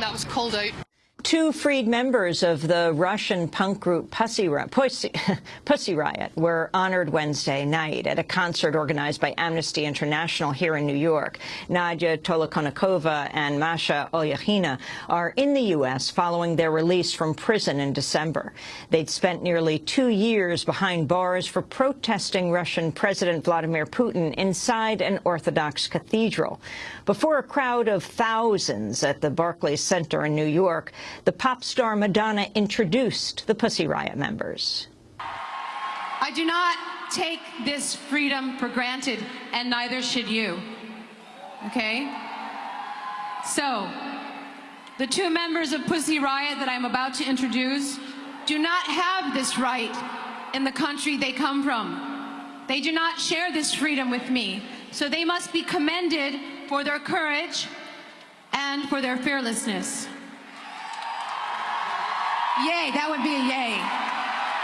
that was called out. Two freed members of the Russian punk group Pussy, Pussy, Pussy, Riot were honored Wednesday night at a concert organized by Amnesty International here in New York. Nadia Tolokonnikova and Masha Alyokhina are in the U.S. following their release from prison in December. They'd spent nearly two years behind bars for protesting Russian President Vladimir Putin inside an Orthodox cathedral. Before a crowd of thousands at the Barclays Center in New York, the pop star Madonna introduced the Pussy Riot members. I do not take this freedom for granted, and neither should you. Okay? So, the two members of Pussy Riot that I'm about to introduce do not have this right in the country they come from. They do not share this freedom with me, so they must be commended for their courage and for their fearlessness. Yay, that would be a yay.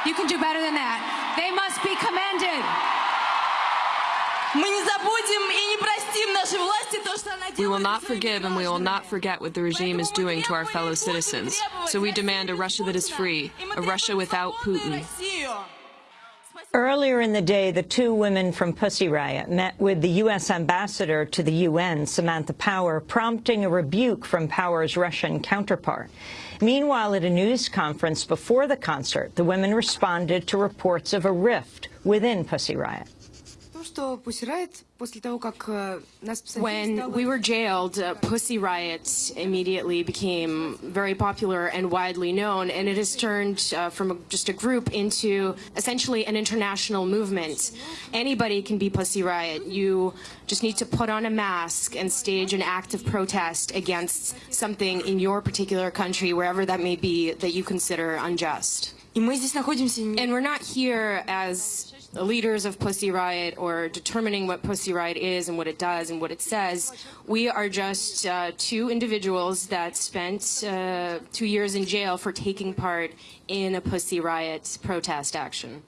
You can do better than that. They must be commended. We will not forgive and we will not forget what the regime is doing to our fellow citizens. So we demand a Russia that is free, a Russia without Putin. Earlier in the day, the two women from Pussy Riot met with the U.S. ambassador to the UN, Samantha Power, prompting a rebuke from Power's Russian counterpart. Meanwhile, at a news conference before the concert, the women responded to reports of a rift within Pussy Riot. When we were jailed, uh, Pussy Riot immediately became very popular and widely known, and it has turned uh, from a, just a group into essentially an international movement. Anybody can be Pussy Riot. You just need to put on a mask and stage an act of protest against something in your particular country, wherever that may be, that you consider unjust. And we're not here as the leaders of Pussy Riot or determining what Pussy Riot is and what it does and what it says. We are just uh, two individuals that spent uh, two years in jail for taking part in a Pussy Riot protest action.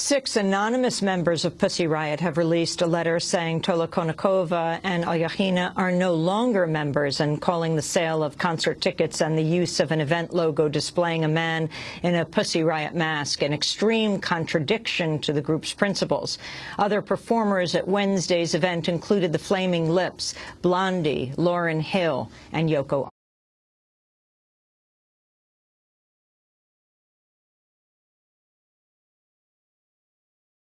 Six anonymous members of Pussy Riot have released a letter saying Tolokonnikova and Alyokhina are no longer members and calling the sale of concert tickets and the use of an event logo displaying a man in a Pussy Riot mask an extreme contradiction to the group's principles. Other performers at Wednesday's event included the Flaming Lips, Blondie, Lauryn Hill, and Yoko